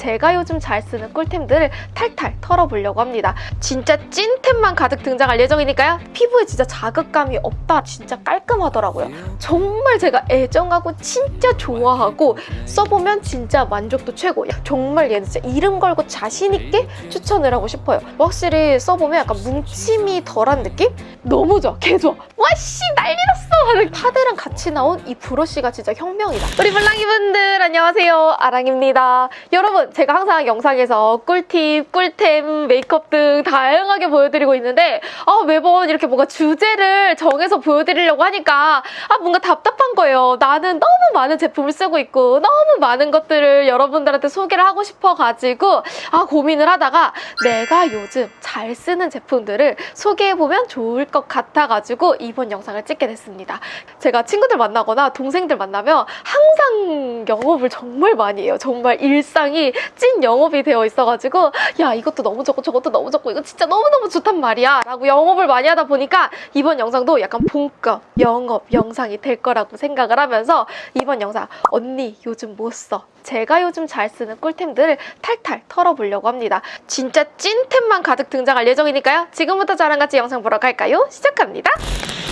제가 요즘 잘 쓰는 꿀템들을 탈탈 털어보려고 합니다. 진짜 찐템만 가득 등장할 예정이니까요. 피부에 진짜 자극감이 없다. 진짜 깔끔하더라고요. 정말 제가 애정하고 진짜 좋아하고 써보면 진짜 만족도 최고. 야, 정말 얘는 진짜 이름 걸고 자신 있게 추천을 하고 싶어요. 확실히 써보면 약간 뭉침이 덜한 느낌? 너무 좋아. 개 좋아. 와씨 난리 났어 하는 파데랑 같이 나온 이 브러쉬가 진짜 혁명이다. 우리 블랑이분들 안녕하세요. 아랑입니다. 여러분 제가 항상 영상에서 꿀팁, 꿀템, 메이크업 등 다양하게 보여드리고 있는데 아, 매번 이렇게 뭔가 주제를 정해서 보여드리려고 하니까 아 뭔가 답답한 거예요. 나는 너무 많은 제품을 쓰고 있고 너무 많은 것들을 여러분들한테 소개를 하고 싶어가지고 아 고민을 하다가 내가 요즘 잘 쓰는 제품들을 소개해보면 좋을 것 같아가지고 이번 영상을 찍게 됐습니다. 제가 친구들 만나거나 동생들 만나면 항상 영업을 정말 많이 해요. 정말 일상이 찐 영업이 되어 있어가지고 야 이것도 너무 좋고 저것도 너무 좋고 이거 진짜 너무너무 좋단 말이야 라고 영업을 많이 하다 보니까 이번 영상도 약간 본격 영업 영상이 될 거라고 생각을 하면서 이번 영상 언니 요즘 뭐 써? 제가 요즘 잘 쓰는 꿀템들을 탈탈 털어보려고 합니다. 진짜 찐템만 가득 등장할 예정이니까요. 지금부터 저랑 같이 영상 보러 갈까요? 시작합니다.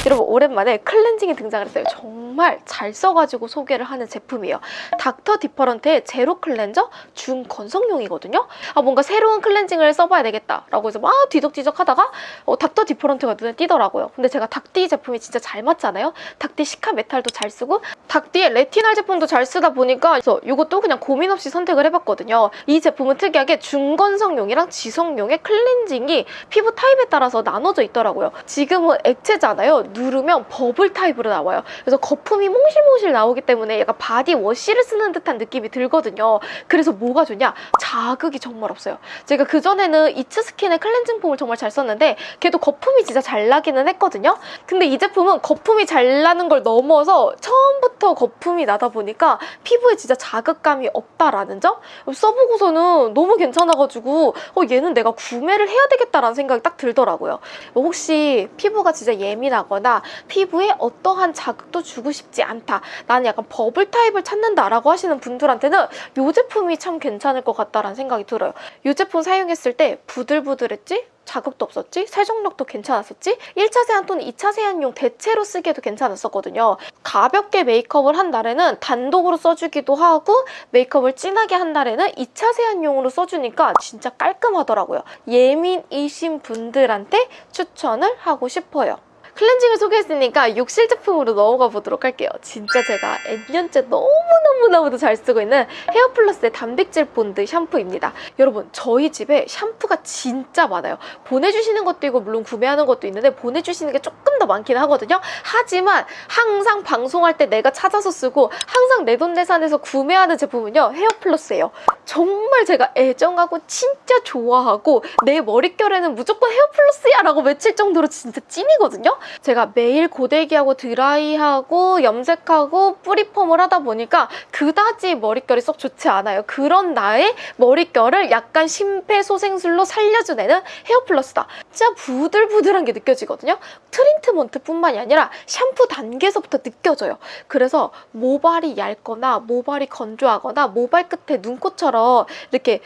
여러분 오랜만에 클렌징이 등장을 했어요. 정말 잘 써가지고 소개를 하는 제품이에요. 닥터 디퍼런트의 zero cleanser 중건성용이거든요. 아 뭔가 새로운 클렌징을 써봐야 되겠다 라고 해서 막 뒤적뒤적 하다가 어, 닥터 디퍼런트가 눈에 띄더라고요. 근데 제가 닥디 제품이 진짜 잘 맞잖아요. 닥디 시카 메탈도 잘 쓰고 닥디의 레티날 제품도 잘 쓰다 보니까 그래서 이것도 그냥 고민 없이 선택을 해봤거든요. 이 제품은 특이하게 중건성용이랑 지성용의 클렌징이 피부 타입에 따라서 나눠져 있더라고요. 지금은 액체잖아요. 누르면 버블 타입으로 나와요. 그래서 거품이 몽실몽실 나오기 때문에 약간 바디 워시를 쓰는 듯한 느낌이 들거든요. 그래서 뭐가 좋냐? 자극이 정말 없어요. 제가 그전에는 이츠스킨의 클렌징 폼을 정말 잘 썼는데 걔도 거품이 진짜 잘 나기는 했거든요. 근데 이 제품은 거품이 잘 나는 걸 넘어서 처음부터 거품이 나다 보니까 피부에 진짜 자극감 이 없다라는 점? 써보고서는 너무 괜찮아가지고 어, 얘는 내가 구매를 해야 되겠다라는 생각이 딱 들더라고요. 뭐 혹시 피부가 진짜 예민하거나 피부에 어떠한 자극도 주고 싶지 않다. 나는 약간 버블 타입을 찾는다라고 하시는 분들한테는 이 제품이 참 괜찮을 것 같다라는 생각이 들어요. 이 제품 사용했을 때 부들부들했지? 자극도 없었지? 세정력도 괜찮았었지? 1차 세안 또는 2차 세안용 대체로 쓰기에도 괜찮았었거든요. 가볍게 메이크업을 한 날에는 단독으로 써주기도 하고 메이크업을 진하게 한 날에는 2차 세안용으로 써주니까 진짜 깔끔하더라고요. 예민이신 분들한테 추천을 하고 싶어요. 클렌징을 소개했으니까 욕실 제품으로 넘어가 보도록 할게요. 진짜 제가 N년째 너무너무너무도 잘 쓰고 있는 헤어플러스의 단백질 본드 샴푸입니다. 여러분 저희 집에 샴푸가 진짜 많아요. 보내주시는 것도 있고 물론 구매하는 것도 있는데 보내주시는 게 조금 더 많긴 하거든요. 하지만 항상 방송할 때 내가 찾아서 쓰고 항상 내돈내산해서 구매하는 제품은요. 헤어플러스예요. 정말 제가 애정하고 진짜 좋아하고 내 머릿결에는 무조건 헤어플러스야 라고 외칠 정도로 진짜 찐이거든요. 제가 매일 고데기하고 드라이하고 염색하고 뿌리펌을 하다 보니까 그다지 머릿결이 썩 좋지 않아요. 그런 나의 머릿결을 약간 심폐소생술로 살려주내는 헤어플러스다. 진짜 부들부들한 게 느껴지거든요. 트리트먼트뿐만이 아니라 샴푸 단계에서부터 느껴져요. 그래서 모발이 얇거나 모발이 건조하거나 모발 끝에 눈꽃처럼 이렇게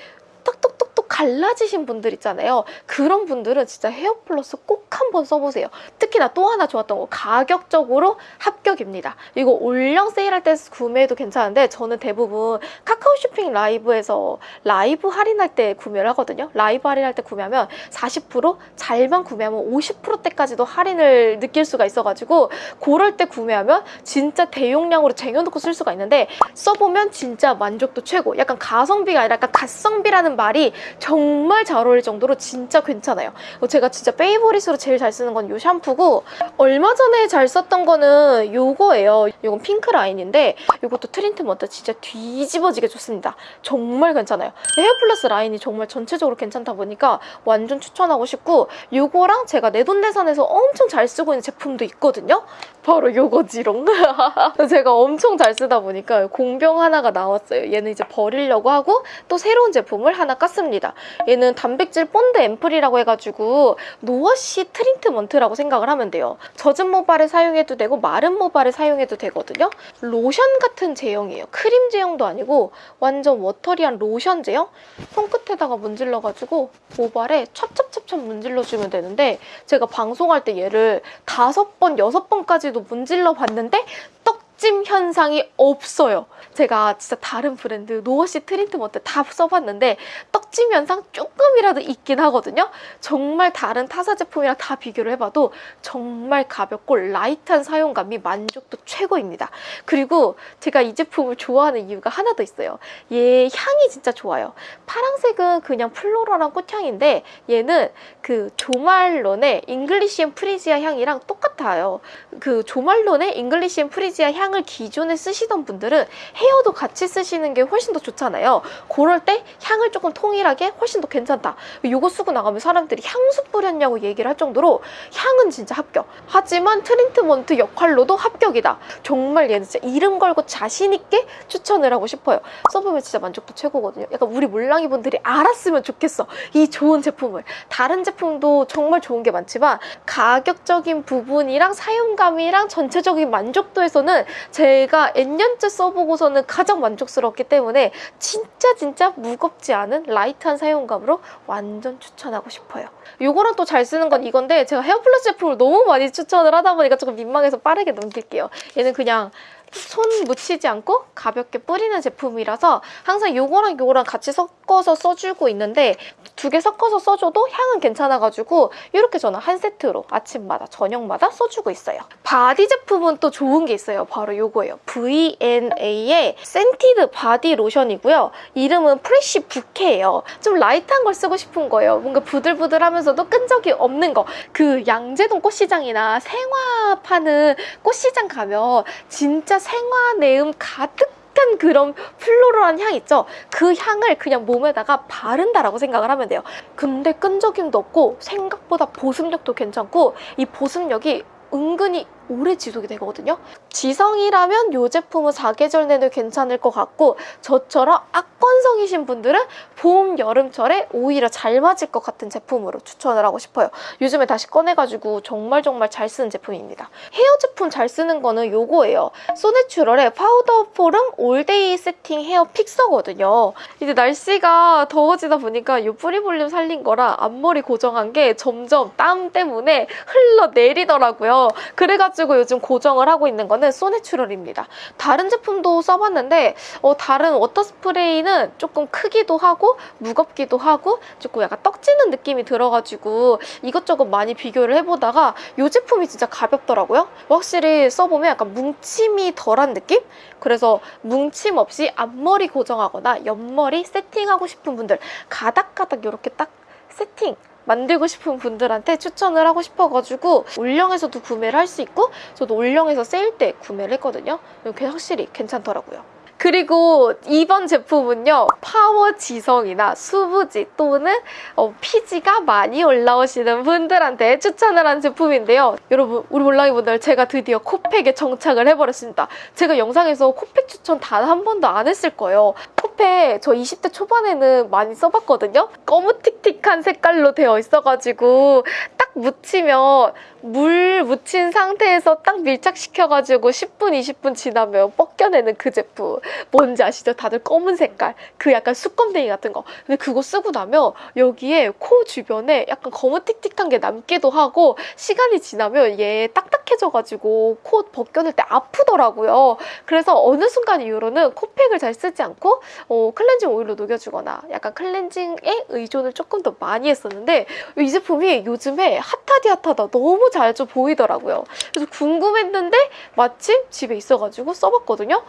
톡톡톡톡 갈라지신 분들 있잖아요. 그런 분들은 진짜 헤어 플러스 꼭 한번 써보세요. 특히나 또 하나 좋았던 거 가격적으로 합격입니다. 이거 올영 세일할 때 구매해도 괜찮은데 저는 대부분 카카오 쇼핑 라이브에서 라이브 할인할 때 구매를 하거든요. 라이브 할인할 때 구매하면 40% 잘만 구매하면 50%대까지도 할인을 느낄 수가 있어가지고 그럴 때 구매하면 진짜 대용량으로 쟁여놓고 쓸 수가 있는데 써보면 진짜 만족도 최고 약간 가성비가 아니라 약간 갓성비라는 말이 정말 잘 어울릴 정도로 진짜 괜찮아요. 제가 진짜 favorite으로 제일 잘 쓰는 건 이 샴푸고 얼마 전에 잘 썼던 거는 이거예요. 이건 핑크 라인인데 이것도 트리트먼트 진짜 뒤집어지게 좋습니다. 정말 괜찮아요. 헤어플러스 라인이 정말 전체적으로 괜찮다 보니까 완전 추천하고 싶고 이거랑 제가 내돈내산해서 엄청 잘 쓰고 있는 제품도 있거든요. 바로 이거지롱. 제가 엄청 잘 쓰다 보니까 공병 하나가 나왔어요. 얘는 이제 버리려고 하고 또 새로운 제품을 하나 깠습니다. 얘는 단백질 본드 앰플이라고 해가지고 no-wash 트리트먼트라고 생각을 하면 돼요. 젖은 모발에 사용해도 되고 마른 모발에 사용해도 되거든요. 로션 같은 제형이에요. 크림 제형도 아니고 완전 watery한 로션 제형? 손끝에다가 문질러가지고 모발에 찹찹찹찹 문질러주면 되는데 제가 방송할 때 얘를 다섯 번, 여섯 번까지도 문질러 봤는데 떡 짐 현상이 없어요. 제가 진짜 다른 브랜드 no-wash 트리트먼트 다 써봤는데 떡짐 현상 조금이라도 있긴 하거든요. 정말 다른 타사 제품이랑 다 비교를 해봐도 정말 가볍고 light한 사용감이 만족도 최고입니다. 그리고 제가 이 제품을 좋아하는 이유가 하나 더 있어요. 얘 향이 진짜 좋아요. 파랑색은 그냥 floral한 꽃향인데 얘는 그 조말론의 잉글리시 앤 프리지아 향이랑 똑같아요. 그 조말론의 잉글리시 앤 프리지아 향을 기존에 쓰시던 분들은 헤어도 같이 쓰시는 게 훨씬 더 좋잖아요. 그럴 때 향을 조금 통일하는 게 훨씬 더 괜찮다. 이거 쓰고 나가면 사람들이 향수 뿌렸냐고 얘기를 할 정도로 향은 진짜 합격. 하지만 트리트먼트 역할로도 합격이다. 정말 얘는 진짜 이름 걸고 자신 있게 추천을 하고 싶어요. 써보면 진짜 만족도 최고거든요. 약간 우리 몰랑이 분들이 알았으면 좋겠어. 이 좋은 제품을. 다른 제품도 정말 좋은 게 많지만 가격적인 부분이랑 사용감이랑 전체적인 만족도에서는 제가 N년째 써보고서는 가장 만족스럽기 때문에 진짜 진짜 무겁지 않은 light한 사용감으로 완전 추천하고 싶어요. 요거랑 또 잘 쓰는 건 이건데 제가 헤어플러스 제품을 너무 많이 추천을 하다 보니까 조금 민망해서 빠르게 넘길게요. 얘는 그냥 손 묻히지 않고 가볍게 뿌리는 제품이라서 항상 요거랑 요거랑 같이 섞어서 써주고 있는데 두 개 섞어서 써줘도 향은 괜찮아가지고 이렇게 저는 한 세트로 아침마다 저녁마다 써주고 있어요. 바디 제품은 또 좋은 게 있어요. 바로 요거예요. VNA의 센티드 바디 로션이고요. 이름은 프레쉬 부케예요. 좀 light한 걸 쓰고 싶은 거예요. 뭔가 부들부들하면서도 끈적이 없는 거. 그 양재동 꽃시장이나 생화 파는 꽃시장 가면 진짜 생화 내음 가득한 그런 플로럴한 향 있죠? 그 향을 그냥 몸에다가 바른다라고 생각을 하면 돼요. 근데 끈적임도 없고 생각보다 보습력도 괜찮고 이 보습력이 은근히 오래 지속이 되거든요. 지성이라면 이 제품은 사계절 내내 괜찮을 것 같고 저처럼 악건성이신 분들은 봄, 여름철에 오히려 잘 맞을 것 같은 제품으로 추천을 하고 싶어요. 요즘에 다시 꺼내가지고 정말 정말 잘 쓰는 제품입니다. 헤어 제품 잘 쓰는 거는 요거예요. 소내추럴의 파우더 포름 올데이 세팅 헤어 픽서거든요. 이제 날씨가 더워지다 보니까 이 뿌리 볼륨 살린 거라 앞머리 고정한 게 점점 땀 때문에 흘러내리더라고요. 그래가지고 요즘 고정을 하고 있는 거는 소내추럴입니다. 다른 제품도 써봤는데 어, 다른 water 스프레이는 조금 크기도 하고 무겁기도 하고 조금 약간 떡지는 느낌이 들어가지고 이것저것 많이 비교를 해보다가 이 제품이 진짜 가볍더라고요. 확실히 써보면 약간 뭉침이 덜한 느낌? 그래서 뭉침 없이 앞머리 고정하거나 옆머리 세팅하고 싶은 분들 가닥가닥 이렇게 딱 세팅 만들고 싶은 분들한테 추천을 하고 싶어가지고 올영에서도 구매를 할 수 있고 저도 올영에서 세일 때 구매를 했거든요. 이게 확실히 괜찮더라고요. 그리고 이번 제품은요 파워 지성이나 수부지 또는 어, 피지가 많이 올라오시는 분들한테 추천을 한 제품인데요. 여러분 우리 몰랑이 분들 제가 드디어 코팩에 정착을 해버렸습니다. 제가 영상에서 코팩 추천 단 한 번도 안 했을 거예요. 코팩 저 20대 초반에는 많이 써봤거든요. 검무틱틱한 색깔로 되어 있어가지고 딱 묻히면 물 묻힌 상태에서 딱 밀착시켜가지고 10분, 20분 지나면 벗겨내는 그 제품. 뭔지 아시죠? 다들 검은 색깔. 그 약간 수검댕이 같은 거. 근데 그거 쓰고 나면 여기에 코 주변에 약간 검은 틱틱한 게 남기도 하고 시간이 지나면 얘 딱딱 해져가지고 코 벗겨낼 때 아프더라고요. 그래서 어느 순간 이후로는 코팩을 잘 쓰지 않고 어, 클렌징 오일로 녹여주거나 약간 클렌징에 의존을 조금 더 많이 했었는데 이 제품이 요즘에 핫하디 핫하다 너무 잘 좀 보이더라고요. 그래서 궁금했는데 마침 집에 있어가지고 써봤거든요.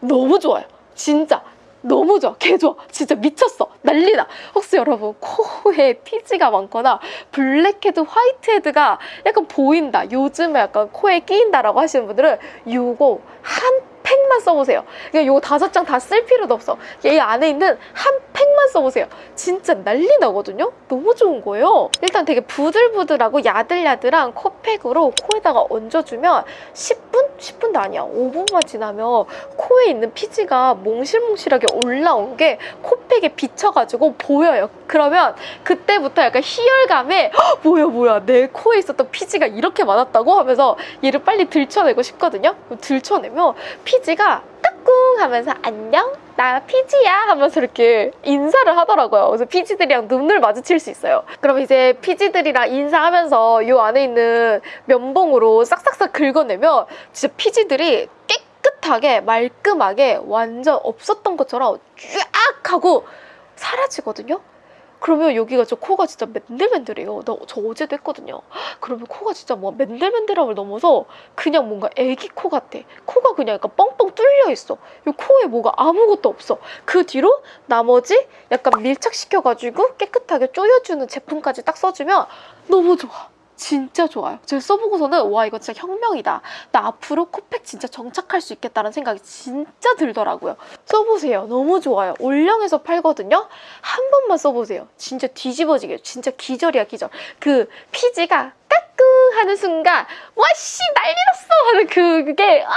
너무 좋아요. 진짜. 너무 좋아. 개 좋아. 진짜 미쳤어. 난리나. 혹시 여러분 코에 피지가 많거나 블랙헤드, whitehead가 약간 보인다. 요즘에 약간 코에 끼인다라고 하시는 분들은 이거 한 팩만 써보세요. 그냥 요 다섯 장 다 쓸 필요도 없어. 얘 안에 있는 한 팩만 써보세요. 진짜 난리 나거든요? 너무 좋은 거예요. 일단 되게 부들부들하고 야들야들한 코팩으로 코에다가 얹어주면 10분? 10분도 아니야. 5분만 지나면 코에 있는 피지가 몽실몽실하게 올라온 게 코팩에 비쳐가지고 보여요. 그러면 그때부터 약간 희열감에 "헉, 뭐야 뭐야 내 코에 있었던 피지가 이렇게 많았다고 하면서 얘를 빨리 들춰내고 싶거든요. 그럼 들춰내면 피 지가 까꿍 하면서 안녕 나 피지야 하면서 이렇게 인사를 하더라고요. 그래서 피지들이랑 눈을 마주칠 수 있어요. 그럼 이제 피지들이랑 인사하면서 요 안에 있는 면봉으로 싹싹싹 긁어내면 진짜 피지들이 깨끗하게 말끔하게 완전 없었던 것처럼 쫙 하고 사라지거든요. 그러면 여기가 저 코가 진짜 맨들맨들해요. 나 저 어제도 했거든요. 그러면 코가 진짜 뭐 맨들맨들함을 넘어서 그냥 뭔가 애기 코 같아. 코가 그냥 약간 뻥뻥 뚫려 있어. 이 코에 뭐가 아무것도 없어. 그 뒤로 나머지 약간 밀착시켜가지고 깨끗하게 조여주는 제품까지 딱 써주면 너무 좋아. 진짜 좋아요. 제가 써보고서는 와 이거 진짜 혁명이다. 나 앞으로 코팩 진짜 정착할 수 있겠다는 생각이 진짜 들더라고요. 써보세요. 너무 좋아요. 올영에서 팔거든요. 한 번만 써보세요. 진짜 뒤집어지게 진짜 기절이야 기절. 그 피지가 까꿍 하는 순간 와씨 난리 났어 하는 그- 그게 아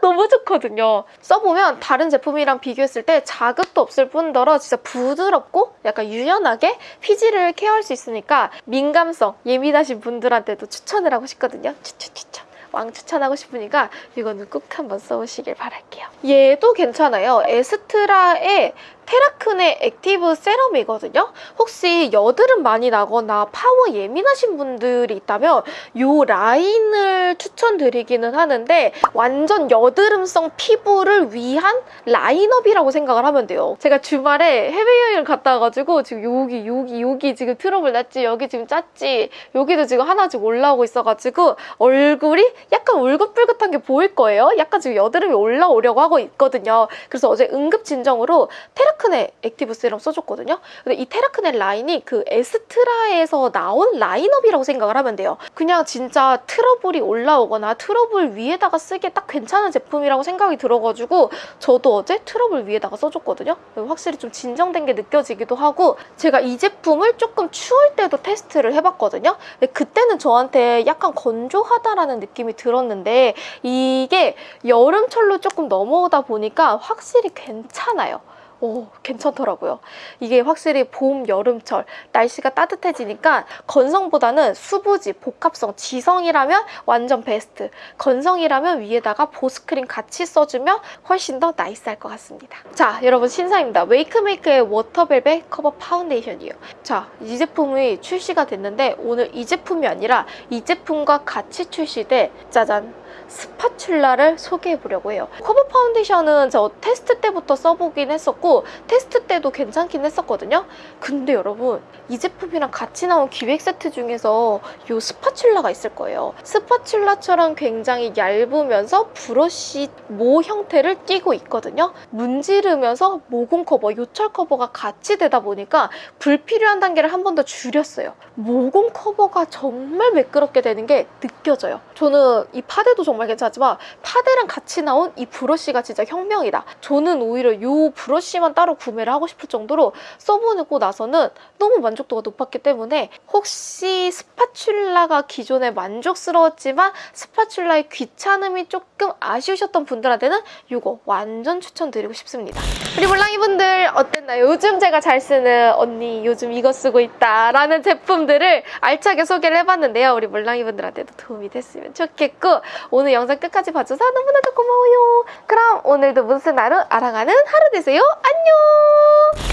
너무 좋거든요. 써보면 다른 제품이랑 비교했을 때 자극도 없을 뿐더러 진짜 부드럽고 약간 유연하게 피지를 케어할 수 있으니까 민감성 예민하신 분들한테도 추천을 하고 싶거든요. 추천 추천. 왕 추천하고 싶으니까 이거는 꼭 한번 써보시길 바랄게요. 얘도 괜찮아요. 에스트라의 테라크네 액티브 세럼이거든요. 혹시 여드름 많이 나거나 파워 예민하신 분들이 있다면 이 라인을 추천드리기는 하는데 완전 여드름성 피부를 위한 라인업이라고 생각을 하면 돼요. 제가 주말에 해외여행을 갔다 와가지고 지금 여기 여기 여기 지금 트러블 났지 여기 지금 짰지 여기도 지금 하나씩 올라오고 있어가지고 얼굴이 약간 울긋불긋한 게 보일 거예요. 약간 지금 여드름이 올라오려고 하고 있거든요. 그래서 어제 응급진정으로 테라크네 액티브 세럼 써줬거든요. 근데 이 테라크네 라인이 그 에스트라에서 나온 라인업이라고 생각을 하면 돼요. 그냥 진짜 트러블이 올라오거나 트러블 위에다가 쓰기에 딱 괜찮은 제품이라고 생각이 들어가지고 저도 어제 트러블 위에다가 써줬거든요. 확실히 좀 진정된 게 느껴지기도 하고 제가 이 제품을 조금 추울 때도 테스트를 해봤거든요. 근데 그때는 저한테 약간 건조하다라는 느낌이 들었는데 이게 여름철로 조금 넘어오다 보니까 확실히 괜찮아요. 오, 괜찮더라고요. 이게 확실히 봄, 여름철 날씨가 따뜻해지니까 건성보다는 수부지, 복합성, 지성이라면 완전 베스트. 건성이라면 위에다가 보습크림 같이 써주면 훨씬 더 나이스할 것 같습니다. 자, 여러분 신상입니다. 웨이크메이크의 워터벨벳 커버 파운데이션이에요. 자, 이 제품이 출시가 됐는데 오늘 이 제품이 아니라 이 제품과 같이 출시돼 짜잔 spatula를 소개해 보려고 해요. 커버 파운데이션은 저 테스트 때부터 써보긴 했었고 테스트 때도 괜찮긴 했었거든요. 근데 여러분 이 제품이랑 같이 나온 기획 세트 중에서 이 spatula가 있을 거예요. spatula처럼 굉장히 얇으면서 브러쉬 모 형태를 띠고 있거든요. 문지르면서 모공 커버, 요철 커버가 같이 되다 보니까 불필요한 단계를 한 번 더 줄였어요. 모공 커버가 정말 매끄럽게 되는 게 느껴져요. 저는 이 파데도 정말 괜찮지만 파데랑 같이 나온 이 브러쉬가 진짜 혁명이다. 저는 오히려 이 브러쉬만 따로 구매를 하고 싶을 정도로 써보고 나서는 너무 만족도가 높았기 때문에 혹시 스파츌라가 기존에 만족스러웠지만 스파츌라의 귀찮음이 조금 아쉬우셨던 분들한테는 이거 완전 추천드리고 싶습니다. 우리 몰랑이분들 어땠나요? 요즘 제가 잘 쓰는 언니 요즘 이거 쓰고 있다 라는 제품들을 알차게 소개를 해봤는데요. 우리 몰랑이분들한테도 도움이 됐으면 좋겠고 오늘 영상 끝까지 봐줘서 너무나도 고마워요. 그럼 오늘도 무슨 하루 알아가는 하루 되세요. 안녕!